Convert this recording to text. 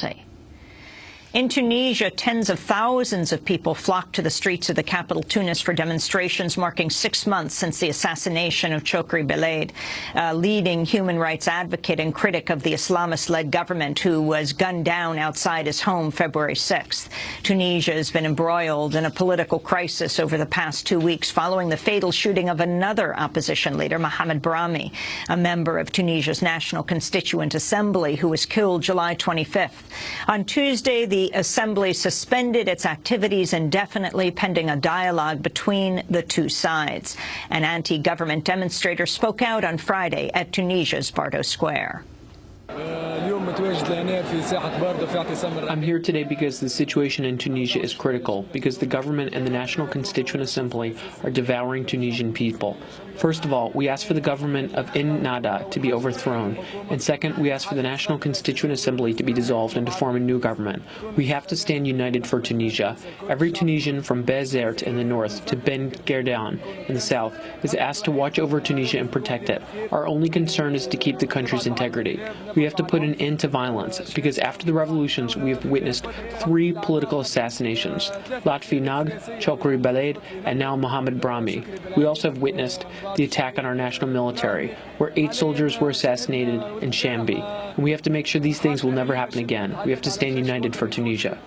say. In Tunisia, tens of thousands of people flocked to the streets of the capital, Tunis, for demonstrations marking six months since the assassination of Chokri Belaid, a leading human rights advocate and critic of the Islamist-led government who was gunned down outside his home February 6th. Tunisia has been embroiled in a political crisis over the past two weeks following the fatal shooting of another opposition leader, Mohamed Brahmi, a member of Tunisia's National Constituent Assembly who was killed July 25th. On Tuesday, the the Assembly suspended its activities indefinitely pending a dialogue between the two sides. An anti-government demonstrator spoke out on Friday at Tunisia's Bardo Square. I'm here today because the situation in Tunisia is critical, because the government and the National Constituent Assembly are devouring Tunisian people. First of all, we ask for the government of Ennahda to be overthrown, and second, we ask for the National Constituent Assembly to be dissolved and to form a new government. We have to stand united for Tunisia. Every Tunisian from Bizerte in the north to Ben Gardane in the south is asked to watch over Tunisia and protect it. Our only concern is to keep the country's integrity. We have to put an end to violence, because after the revolutions, we have witnessed three political assassinations, Lotfi Nag, Chokri Belaid, and now Mohamed Brahmi. We also have witnessed the attack on our national military, where eight soldiers were assassinated in Chambi. And we have to make sure these things will never happen again. We have to stand united for Tunisia.